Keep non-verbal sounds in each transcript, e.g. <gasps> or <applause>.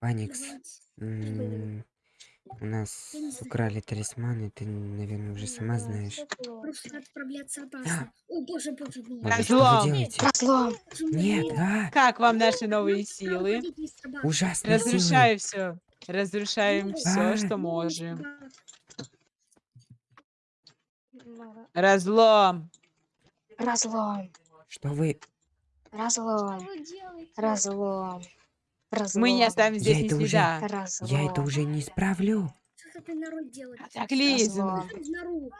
Паникс, м, у нас украли талисманы, ты, наверное, уже сама знаешь. Просто отправляться опасно. О, боже, боже Разлом. Разлом. Нет, а, Как вам наши новые силы? силы. Разрушаю все. Разрушаем все, а. что можем. Разлом. Разлом. Что вы? Разлом. Разлом. Разлом. Мы не оставим здесь Я ни это уже- следа. Разлом. Я это уже не исправлю. Что ты народ делает? Так, Лиза. Нору.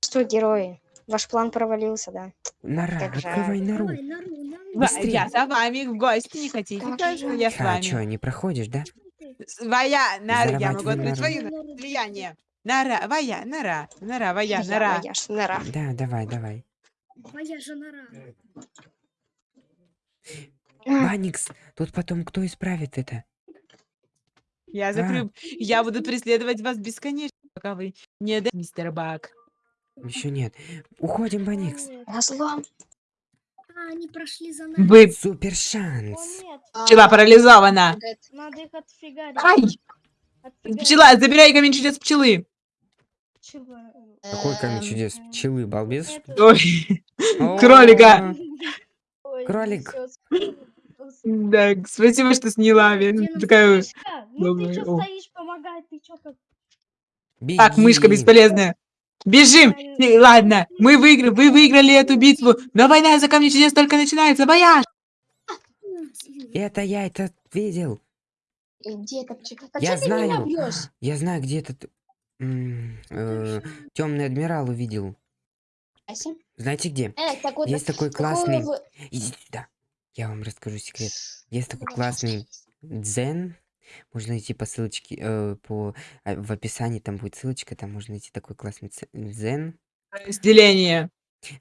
Что, герои? Ваш план провалился, да? Нора, Как открывай нору. Быстрее. Я за вами в гости не хотите? Как. Я с А, вами. чё, не проходишь, да? Своя нора, я могу открыть нору. влияние. Нора, воя, нора, нора, воя, Я нора. боясь, нора. Да, давай, давай. Моя же нора. А, Паникс, тут потом кто исправит это? Я А. закрою. Я буду преследовать вас бесконечно, пока вы не да, мистер Бак. Еще нет. Уходим, Паникс. Разлом. А, они прошли за нами. Вы Супер шанс. нет, пчела парализована. надо их отфигарить. Ай! Отфигарить. Пчела, забирай камень чудес пчелы. Чего? Какой камень Эм, чудес? Пчелы, балбес? Кролика. Кролик. Да, спасибо, что сняла. Вен. наша Такая... Ну ты Давай, чё о. стоишь, помогай, ты чё как... Так, мышка Беги. бесполезная. Бежим! Э, Ладно, мы выиграли, вы выиграли эту битву, но война за камни чудес только начинается. Бояж! Это я это видел. И Где это пчела? Да Я чё ты меня знаю. Я знаю, где этот темный адмирал увидел. Ася? Знаете где? Э, так вот, Есть такой классный. Иди сюда. Я вам расскажу секрет. Есть такой Давай, классный дзен. Можно найти по ссылочке, э, по, а, в описании там будет ссылочка, там можно найти такой классный дзен. Разделение.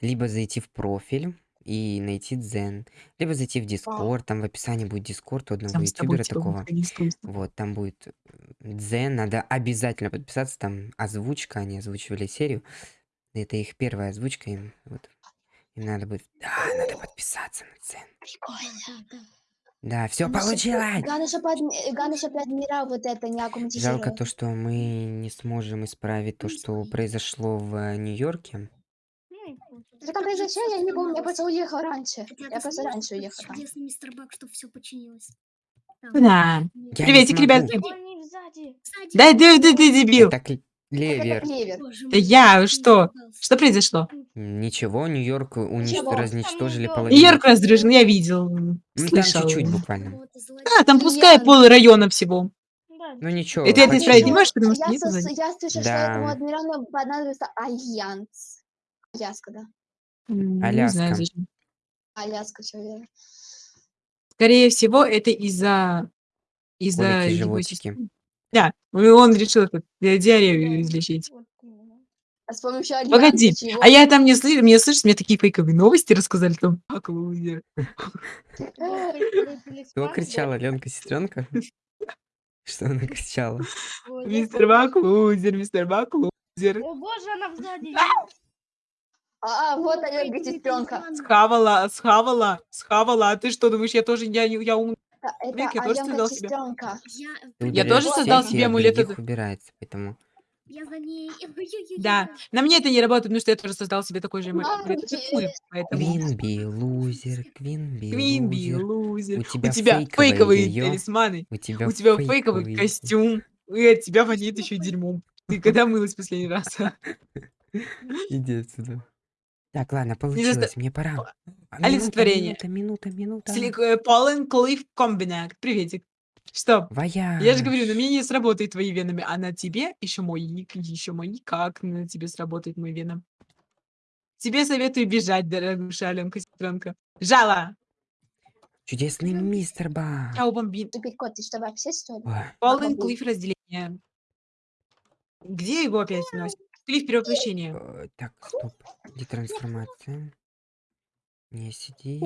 Либо зайти в профиль и найти дзен. Либо зайти в дискорд, там в описании будет дискорд у одного тобой ютубера такого. Вот, там будет дзен, надо обязательно подписаться, там озвучка, они озвучивали серию. Это их первая озвучка, им вот. Им надо будет... Да, надо подписаться на дзен. Прикольно. Да, все получилось! Адми- главное, чтобы адмирал вот это не Жалко то, что мы не сможем исправить то, что произошло в Нью-Йорке. Что там произошло, я не помню, я просто уехал раньше. Я просто раньше уехал. там. Чудесный мистер Бак, что все починилось. Да. Приветик, ребятки. Да ты, ты, ты дебил. Это Это Да мой, я, что? Что произошло? Ничего, Нью-Йорк унич... Ничего. разничтожили Там половину. Нью-Йорк раздружен, я видел, Ну, там слышал. чуть-чуть буквально. Кого-то злодей. А, там пускай Я- пол района всего. Да. Ну ничего. Это это хоть исправить не можешь, потому что я, нет я слышу, что Да. этому адмиралу понадобится альянс. Альяска, да. Не Аляска. знаю. Аляска, что я. Скорее всего, это из-за... Из-за его животики. Да, он решил ди- диарею излечить. А с помощью альянса Погоди, чего? а я там не слышу, мне слышишь, мне такие фейковые новости рассказали там. Как лузер. Кто кричала, Ленка, сестренка? Что она кричала? Мистер Бак лузер, мистер Бак лузер. О боже, она сзади. А, вот Аленка, сестренка. Схавала, схавала, схавала. А ты что думаешь, я тоже, я, я ум... Это Вик, я тоже создал сестренка. Я, Ты Я тоже создал себе амулет убирается, поэтому... я за ней. <laughs> Да, на мне это не работает, потому что я тоже создал себе такой же амулет. Поэтому... Квинби, <laughs> лузер, Квинби, Квинби, лузер. У тебя У тебя фейковые её. талисманы. У тебя У тебя фейковый фейковый костюм. И от тебя воняет еще дерьмом. Ты когда мылась последний раз? <laughs> Иди отсюда. Так, ладно, получилось, мне пора. А, Олицетворение. Минута, минута, минута. Э, Полен Клифф Комбинак. Приветик. Что? Вояж. Я же говорю, на мне не сработает твои венами, а на тебе еще мой ник, еще мой никак на тебе сработает мой веном. Тебе советую бежать, дорогуша Аленка сестренка. Жало! Чудесный мистер Ба. Чау, бомбин. Тупик кот, ты что, вообще, что ли? Полен. Клифф разделение. Где его опять носит? Клифф перевоплощение. э, Так, стоп. Детрансформация. Не сиди.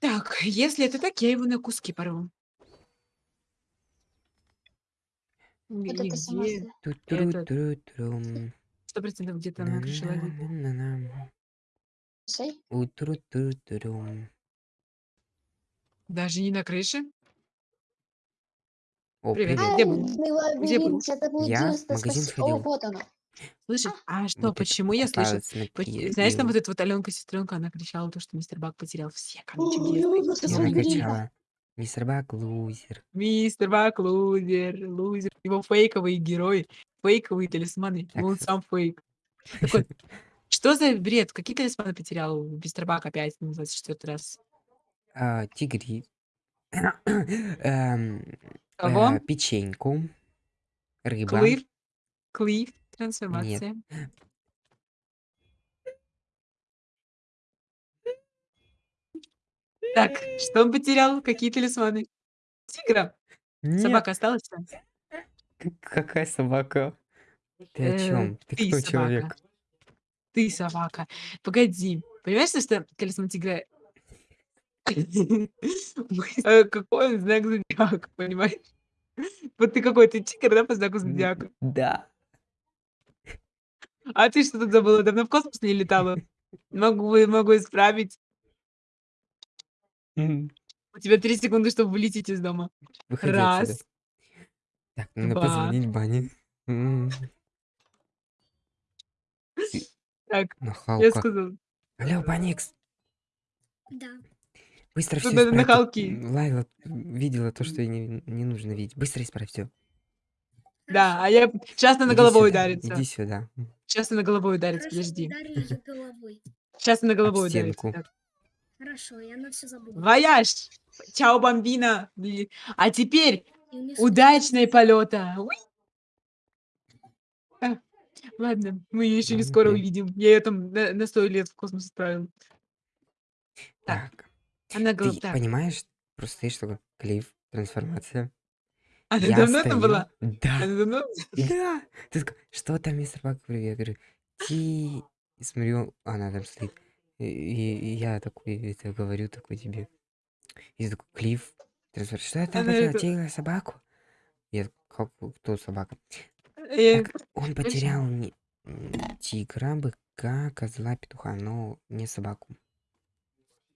Так, если это так, я его на куски порву. Вот Или это сама где? Ту-тру-тру-трум. Сто процентов где-то на крыше лагеря. На-на-на-на-на. Слушай, У-тру-тру-трум. Даже не на крыше? О, Привет. привет. Где был? Ай, Где был? лабиринт, я заблудился. магазин спаси- сходил. О, вот оно. Слышишь? А что, Вот это почему я слышу? попалась Поч- Знаешь, там вот эта вот Аленка сестренка, она кричала то, что мистер Бак потерял все камни Ой, чудес. ой, просто И Она он смотри. кричала, мистер Бак лузер. Мистер Бак лузер, лузер. Его фейковые герои, фейковые талисманы. Так. Он сам фейк. Такой, <laughs> что за бред? Какие талисманы потерял мистер Бак опять на 24 раз? А, тигри. <coughs> Эм, Кого? э, Печеньку. Рыба. Клифф? Клифф? Трансформация. Так, что он потерял? Какие талисманы? Тигра? Нет, Собака осталась? Какая собака? Ты о Э, чем? Ты ты кто собака. человек? Ты собака. Погоди. Понимаешь, что талисман тигра? <laughs> Э, Какой он знак зодиака, понимаешь? Вот ты какой, ты тигр, да, по знаку зодиака? Да. А ты что тут забыла? Давно в космос не летала? Могу, могу исправить. У тебя три секунды, чтобы вылететь из дома. Выходи отсюда. Раз, Так, надо два. позвонить Бане. М, Так, я сказала. Алло, Баникс, Да. Быстро все исправь. Тут, нахалки. м, Лайла видела то, что ей не, не нужно видеть. Быстро исправь все. Да, а я сейчас она Иди головой сюда, ударится. Иди сюда. Сейчас она головой ударится, Хорошо, подожди. Сейчас она Об головой ударится. стенку. так. Хорошо, я на все забуду. Вояж! Чао, бомбина! Бли- А теперь удачные полета! А, Ладно, мы ее еще не скоро увидим. Я ее там на, на 100 лет в космос отправил. Так. Так, Она ты. Так, понимаешь, просто есть такой клифф, трансформация. она Я давно стою- была? Да, Она давно? <laughs> да. Ты такой, что там, мистер Бак? Я говорю, ти... И смотрю, она там стоит. И, и- я такой, это говорю такой тебе. И ты такой, клифф, трансформация. Что я там Она потерял? это- Тигра, собаку? Я такой, как, кто собака? Э, Так, он потерял не- м, тигра, быка, козла, петуха, но не собаку.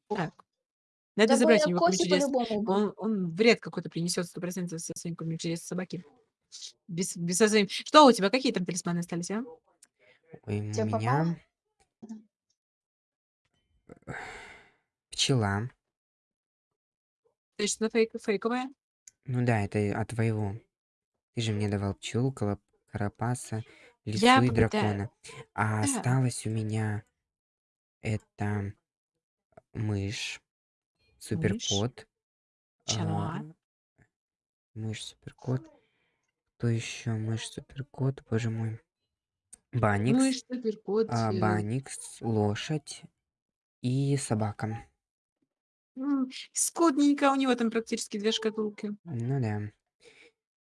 Так. Надо Да забрать у бы него Коси ключ чудес. по-любому. Он, он вред какой-то принесет сто процентов со своим ключом чудес собаки. Без, без со своим. Что у тебя? Какие там талисманы остались, а? Ой, у Тебе попало? меня пчела. Точно фейк, фейковая? Ну да, это и от твоего. Ты же мне давал пчелу, колоп- карапаса, лису Я и попыта- дракона. А Да. осталось у меня это мышь, суперкот. Чануа. а, Мышь, суперкот. Кто еще? Мышь, суперкот, боже мой. Баникс, Мышь, суперкот. а, э, Баникс, лошадь и собака. м, Скудненько, у него там практически две шкатулки. Ну да.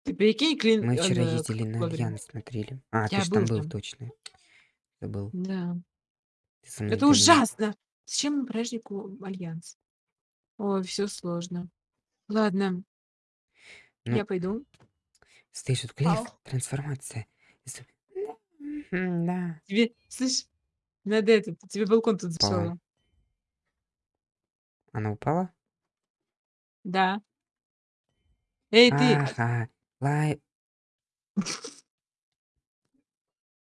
Ты прикинь, клин... Мы вчера э, ездили как на. Альянс, смотрели. А, ты Я же там был был, там. точно. Забыл. Да. Ты со мной Это ужасно! Зачем празднику Альянс? Ой, все сложно. Ладно, Ну, я пойду. Стоишь тут, клифф, Ау. трансформация. И с- М, Да. Тебе, слышь, надо это, тебе балкон тут Упала. записала. Она упала? Да. Эй, ты! Ага. Лай...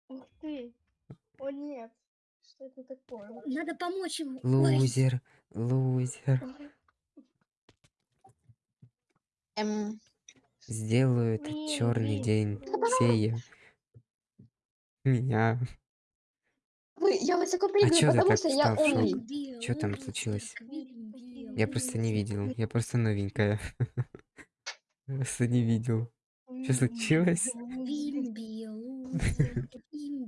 Ух ты. О нет. Что это такое? Надо помочь ему. Ой, Лузер. Лузер. Сделаю этот Блин, черный день. Сея. Меня. вы- я высоко А прыгаю, чё ты потому так что я умный. Чё там случилось? Я просто не видел. Я просто новенькая. <laughs> Просто не видел. <laughs> Что случилось?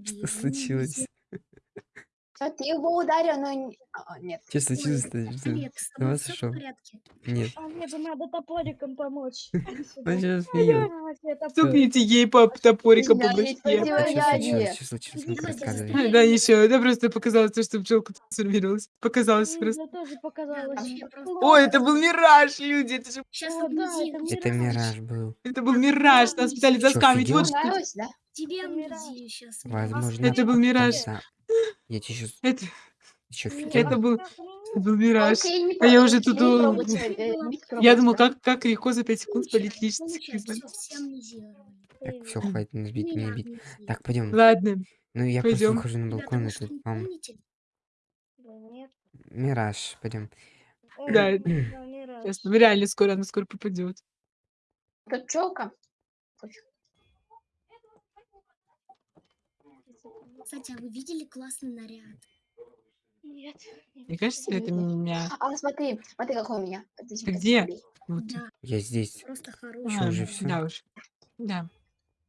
Что случилось? А ты его ударил, но... не- а, нет. Что случилось-то? Что- Олег, с с тобой ума всё в сошел? порядке? Нет. Олегу надо топориком помочь. <laughs> Стукните ей по топориком по башке. А сюда, рассказывай. быстрее. Да, ничего, это <laughs> просто показалось, то, что пчелка трансформировалась. Показалось Мне просто. Ой, это был мираж, люди, это же... Это мираж был. Это был мираж, нас пытались заскамить. Вот что... Тебе амнезию сейчас. Возможно. <gasps> Это был мираж. Да. Я тебе сейчас... Это, Еще это был... Это был мираж. Не А я уже не тут, э, не Я думал, как, как легко за 5 секунд спалить личность. Так, все, хватит нас бить, Меня бить. Так, пойдем. Ладно, Ну, я просто пойдем. выхожу на балкон, и тут не вам мираж, пойдем. Да. не. Сейчас, ну реально скоро, она скоро пропадет. Тут челка. Кстати, а вы видели классный наряд? Нет. не Мне кажется, это меня... А, смотри, смотри, какой у меня. Ты где? Вот. Да, Я здесь. просто хороший. уже А, всё? Да уж. Да.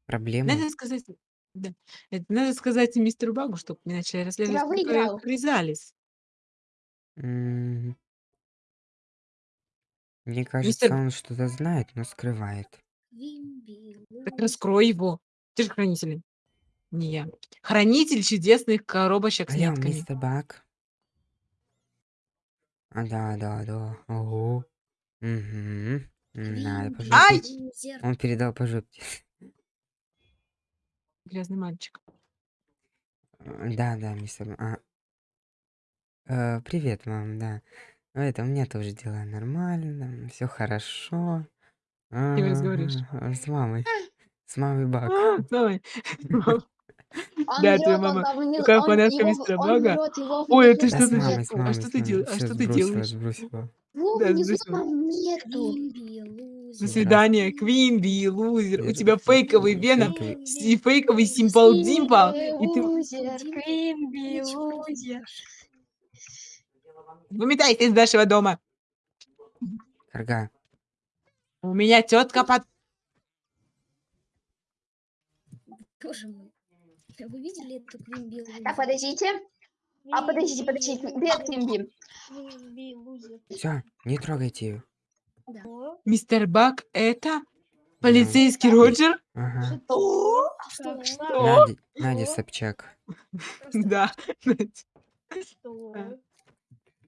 Проблема? Надо сказать... Да. Это надо сказать мистеру Багу, чтобы не начали расследовать Я выиграл. Кризалис. М. Мне кажется, Мистер- он что-то знает, но скрывает. Так раскрой его. Ты же хранитель. Не я. Хранитель чудесных коробочек с Алло, нитками. мистер Бак. А, да, да, да. Ого. Угу. Надо Ай! Он передал по жопе. Грязный мальчик. Э, Да, да, мистер. А. Э, привет, мам, да. Ну, Это у меня тоже дела нормально, все хорошо. кем разговариваешь? Ага, С мамой. С мамой Бак. Давай. <laughs> Да, твоя мама он фанатка мистера Бага. Ой, это Да, что ты- а что ты мамой. дел- а что ты сбросила, делаешь? Да, нету. До свидания, Квинби, лузер. У тебя фейковый Веном и фейковый Симпл Димпл. И ты... Лузер, делаешь. Выметайся из нашего дома. Карга. У меня тетка под... Боже мой. Вы видели эту Квимби, Так, подождите. А, подождите, подождите. Привет, Квимби. Лузер. Все, не трогайте ее. Да. Мистер Бак, это полицейский Роджер? Ага. Что? Что? что? Надя, Надя Собчак. Да. Что?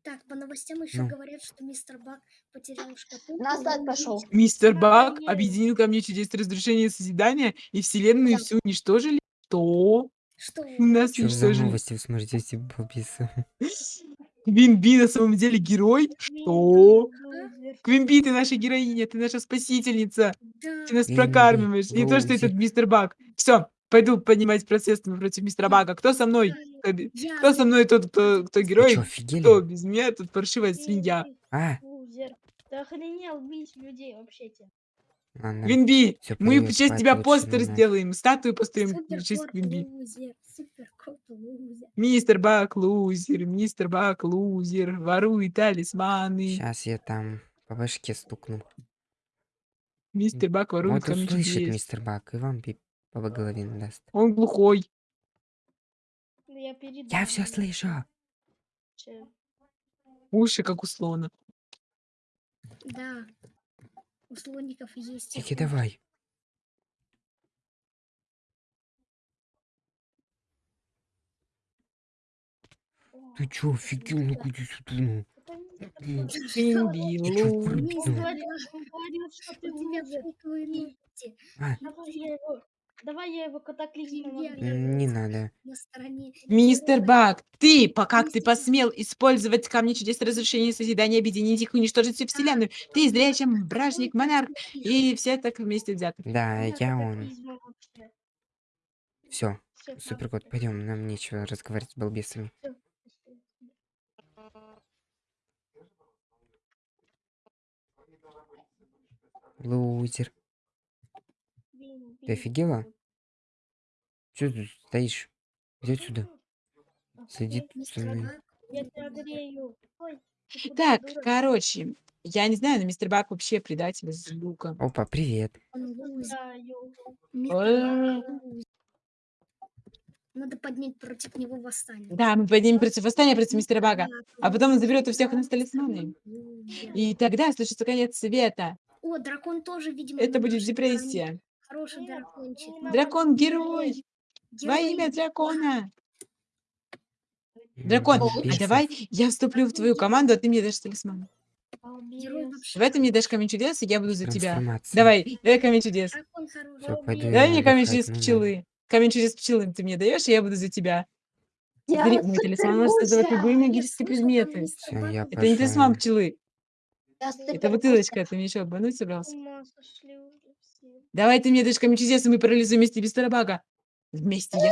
Так, по новостям еще Ну. говорят, что мистер Бак потерял шкатулку. Назад пошел. Мистер Бак объединил ко мне чудес разрушения и созидания, и вселенную Да. всю уничтожили. Что? Что? У нас Что за уничтожили. новости вы смотрите, эти балбесы? <laughs> Квинби на самом деле герой? Что? Квинби, ты наша героиня, ты наша спасительница. Да. Ты нас Квинби, прокармливаешь. Не то, что Роузи. этот мистер Бак. Все, пойду поднимать процесс против мистера Бага. Кто со мной? Я. Кто со мной тот, кто, кто герой? что, офигели? Кто без меня тут паршивая свинья? А, Лузер. Ты охренел бить людей вообще-то. Ладно. Квинби, Всё, мы в честь тебя постер надо. сделаем, статую построим в честь лузер. Мистер Бак лузер, мистер Бак лузер, ворует талисманы. Сейчас я там по башке стукну. Мистер Бак ворует Вот услышит чудес. мистер Бак и вам по голове надаст. Он глухой. Да Я. Я все слышу. Че? Уши, как у слона. Да. У слоников есть. Тики, давай. Ты чё, офигел? Ну иди сюда, ну. Ты чё, А, Давай я его, катаклизмом не надо. На стороне. Мистер. Бак, ты, по- как ты посмел использовать камни чудес разрушения и созидания, объединить их, уничтожить всю вселенную? Ты злее, чем бражник, монарх и все так вместе взяты. Да, я он. Все, Всё, суперкот, ладно, пойдем, нам нечего разговаривать с балбесами. Лузер. Ты офигела? Че тут стоишь? Иди отсюда. Сиди Окей, со мной. Ты Так, короче, я не знаю, но мистер Бак вообще предатель из лука. Опа, привет. Лузер. Надо поднять против него восстание. Да, мы поднимем против восстания против мистера Бага, а потом он заберет у всех у нас талисманы. И тогда случится конец света. О, дракон тоже, видимо, Это будет стороне. депрессия. Хороший дракончик. Дракон-герой. Во имя дракона. Дракон, а давай я вступлю в твою команду, а ты мне дашь талисман. Давай ты мне дашь камень чудес, и я буду за тебя. Давай, давай камень чудес. Все, пойду, давай мне камень чудес пчелы. Камень чудес пчелы ты мне даешь, и я буду за тебя. Смотри, мой талисман может создавать любые магические предметы. Это не талисман пчелы. Это бутылочка, ты мне еще обмануть собрался? Давай ты мне дашь камень чудес, и мы парализуем вместе без тарабага. Вместе я